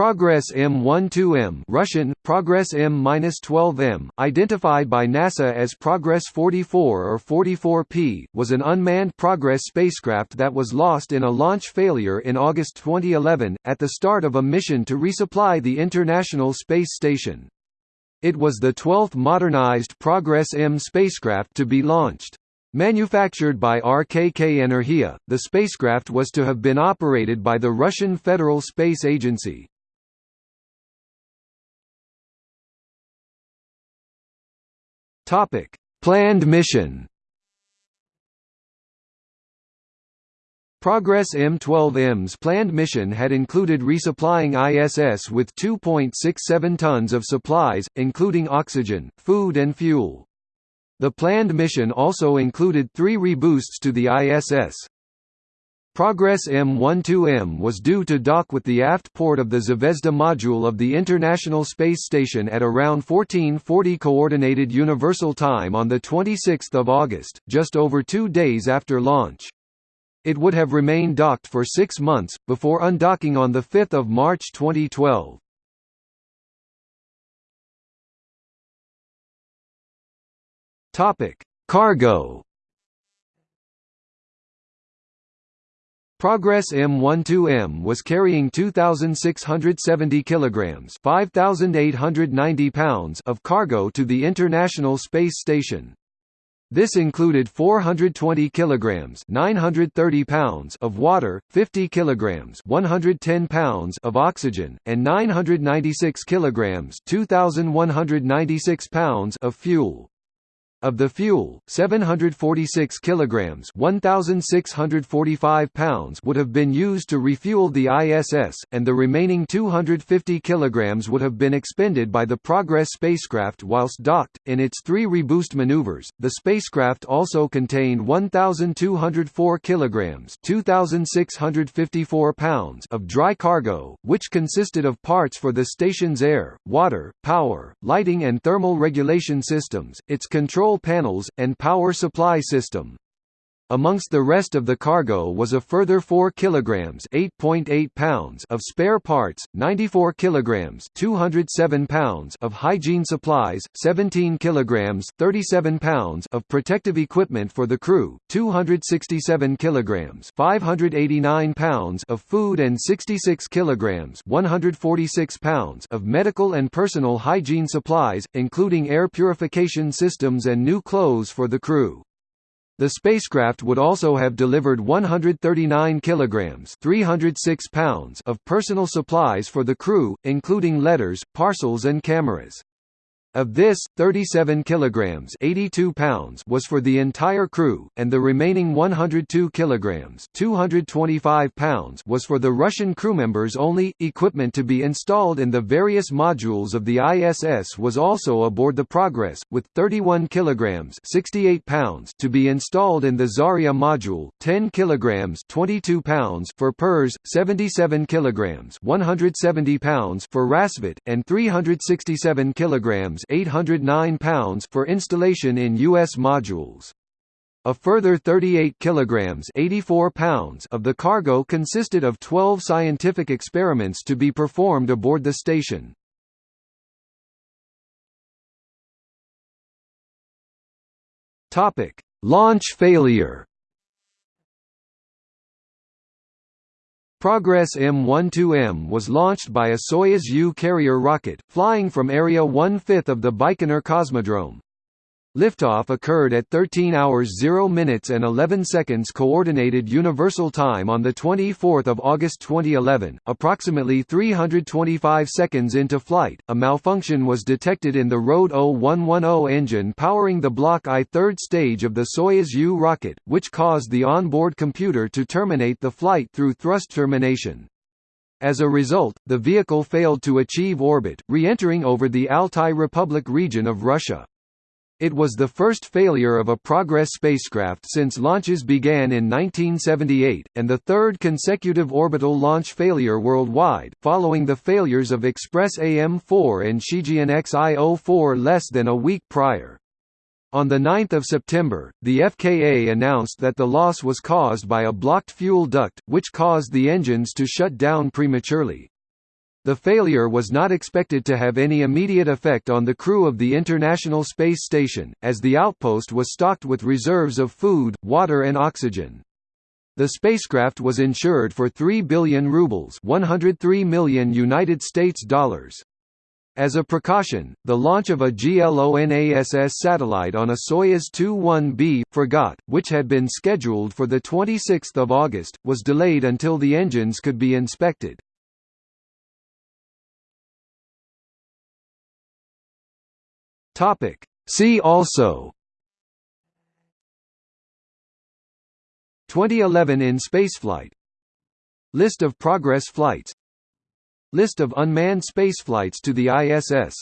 Progress M12M Russian, Progress M-12M, identified by NASA as Progress 44 or 44P, was an unmanned Progress spacecraft that was lost in a launch failure in August 2011, at the start of a mission to resupply the International Space Station. It was the 12th modernized Progress M spacecraft to be launched. Manufactured by RKK Energia, the spacecraft was to have been operated by the Russian Federal Space Agency. Topic: Planned mission. Progress M12M's planned mission had included resupplying ISS with 2.67 tons of supplies, including oxygen, food and fuel. The planned mission also included three reboosts to the ISS. Progress M12M was due to dock with the aft port of the Zvezda module of the International Space Station at around 1440 Coordinated Universal Time on 26 August, just over two days after launch. It would have remained docked for six months, before undocking on 5 March 2012. Topic: Cargo Progress M12M was carrying 2670 kilograms, 5890 pounds of cargo to the International Space Station. This included 420 kilograms, 930 pounds of water, 50 kilograms, 110 pounds of oxygen, and 996 kilograms, 2196 pounds of fuel. Of the fuel, 746 kilograms (1645 pounds) would have been used to refuel the ISS, and the remaining 250 kilograms would have been expended by the Progress spacecraft whilst docked. In its three reboost maneuvers, the spacecraft also contained 1204 kilograms (2654 pounds) of dry cargo, which consisted of parts for the station's air, water, power, lighting and thermal regulation systems, its control control panels, and power supply system. Amongst the rest of the cargo was a further 4 kilograms (8.8 pounds) of spare parts, 94 kilograms (207 pounds) of hygiene supplies, 17 kilograms (37 pounds) of protective equipment for the crew, 267 kilograms (589 pounds) of food and 66 kilograms (146 pounds) of medical and personal hygiene supplies, including air purification systems and new clothes for the crew. The spacecraft would also have delivered 139 kilograms (306 pounds) of personal supplies for the crew, including letters, parcels and cameras. Of this, 37 kilograms (82 pounds) was for the entire crew, and the remaining 102 kilograms (225 pounds) was for the Russian crew members only. Equipment to be installed in the various modules of the ISS was also aboard the Progress, with 31 kilograms (68 pounds) to be installed in the Zarya module, 10 kilograms (22 pounds) for Pirs, 77 kilograms (170 pounds) for Rassvet, and 367 kilograms 809 pounds for installation in U.S. modules. A further 38 kilograms 84 pounds of the cargo consisted of 12 scientific experiments to be performed aboard the station. Topic: Launch failure. Progress M12M was launched by a Soyuz U carrier rocket, flying from Area 1/5 of the Baikonur Cosmodrome. Liftoff occurred at 13 hours 0 minutes and 11 seconds Coordinated Universal Time on 24 August 2011. Approximately 325 seconds into flight, a malfunction was detected in the RD 0110 engine powering the Block I third stage of the Soyuz U rocket, which caused the onboard computer to terminate the flight through thrust termination. As a result, the vehicle failed to achieve orbit, re-entering over the Altai Republic region of Russia. It was the first failure of a Progress spacecraft since launches began in 1978, and the third consecutive orbital launch failure worldwide, following the failures of Express AM-4 and Shijian Xi-04 less than a week prior. On 9 September, the FKA announced that the loss was caused by a blocked fuel duct, which caused the engines to shut down prematurely. The failure was not expected to have any immediate effect on the crew of the International Space Station, as the outpost was stocked with reserves of food, water and oxygen. The spacecraft was insured for 3 billion rubles, 103 million United States dollars. As a precaution, the launch of a GLONASS satellite on a Soyuz 21B Fregat, which had been scheduled for the 26th of August, was delayed until the engines could be inspected. Topic. See also. 2011 in spaceflight. List of Progress flights. List of unmanned spaceflights to the ISS